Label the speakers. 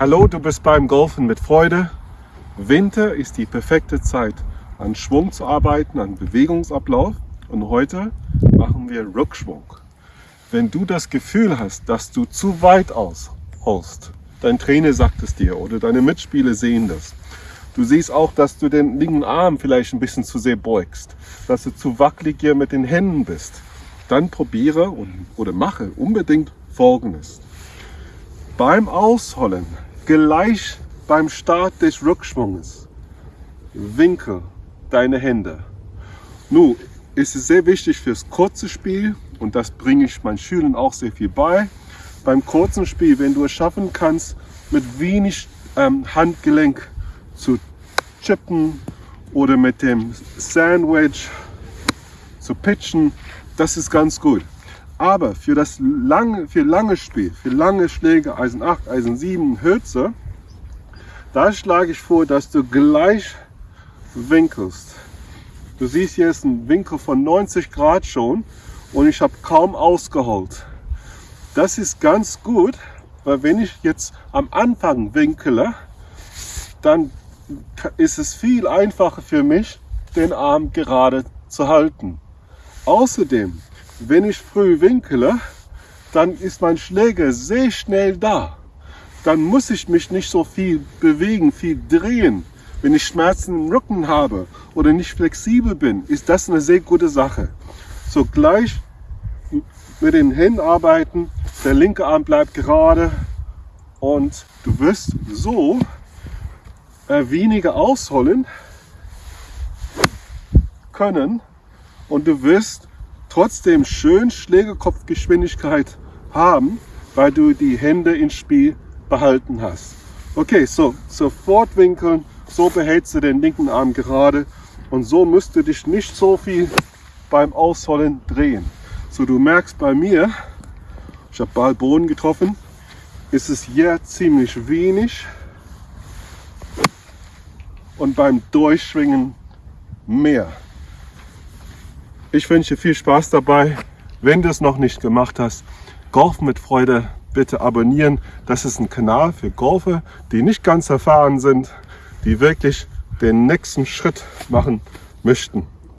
Speaker 1: Hallo, du bist beim Golfen mit Freude. Winter ist die perfekte Zeit, an Schwung zu arbeiten, an Bewegungsablauf. Und heute machen wir Rückschwung. Wenn du das Gefühl hast, dass du zu weit ausholst, dein Trainer sagt es dir oder deine Mitspieler sehen das. Du siehst auch, dass du den linken Arm vielleicht ein bisschen zu sehr beugst, dass du zu wackelig hier mit den Händen bist. Dann probiere und, oder mache unbedingt Folgendes. Beim Ausholen gleich beim Start des Rückschwunges winkel deine Hände. Nun ist es sehr wichtig fürs kurze Spiel und das bringe ich meinen Schülern auch sehr viel bei. Beim kurzen Spiel, wenn du es schaffen kannst, mit wenig ähm, Handgelenk zu chippen oder mit dem Sandwich zu pitchen, das ist ganz gut. Aber für das lange, für lange Spiel, für lange Schläge, Eisen 8, Eisen 7, Hölzer, da schlage ich vor, dass du gleich winkelst. Du siehst hier ist ein Winkel von 90 Grad schon und ich habe kaum ausgeholt. Das ist ganz gut, weil wenn ich jetzt am Anfang winkele, dann ist es viel einfacher für mich, den Arm gerade zu halten. Außerdem wenn ich früh winkele, dann ist mein Schläger sehr schnell da. Dann muss ich mich nicht so viel bewegen, viel drehen. Wenn ich Schmerzen im Rücken habe oder nicht flexibel bin, ist das eine sehr gute Sache. So gleich mit den Händen arbeiten, der linke Arm bleibt gerade und du wirst so äh, weniger ausholen können und du wirst trotzdem schön Schlägerkopfgeschwindigkeit haben, weil du die Hände ins Spiel behalten hast. Okay, so sofort winkeln, so behältst du den linken Arm gerade und so musst du dich nicht so viel beim Ausholen drehen. So du merkst bei mir, ich habe Ball getroffen, ist es hier ziemlich wenig und beim Durchschwingen mehr. Ich wünsche viel Spaß dabei. Wenn du es noch nicht gemacht hast, Golf mit Freude bitte abonnieren. Das ist ein Kanal für Golfer, die nicht ganz erfahren sind, die wirklich den nächsten Schritt machen möchten.